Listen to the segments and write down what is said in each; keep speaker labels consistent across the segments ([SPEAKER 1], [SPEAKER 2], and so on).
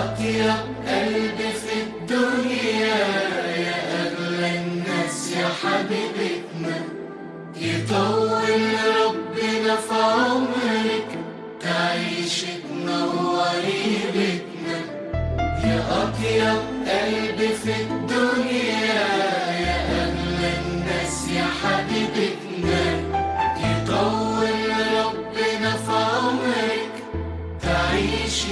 [SPEAKER 1] رضاك يا قلبي في الدنيا يا أغلى الناس يا حبيبتنا يطول ربنا في عمرك تعيش تنوري بيتنا يا أطيب قلبي في الدنيا يا أغلى الناس يا حبيبتنا يطول ربنا في عمرك تعيش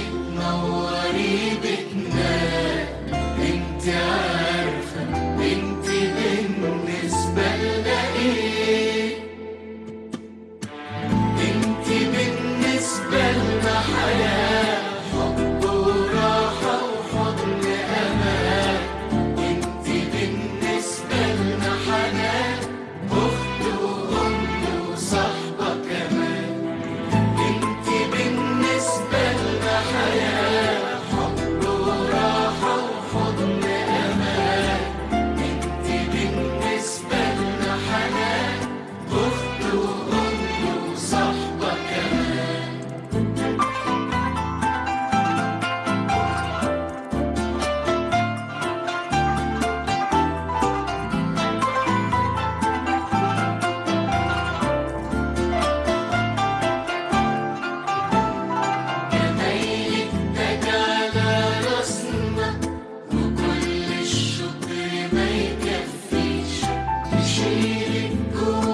[SPEAKER 1] suffer. She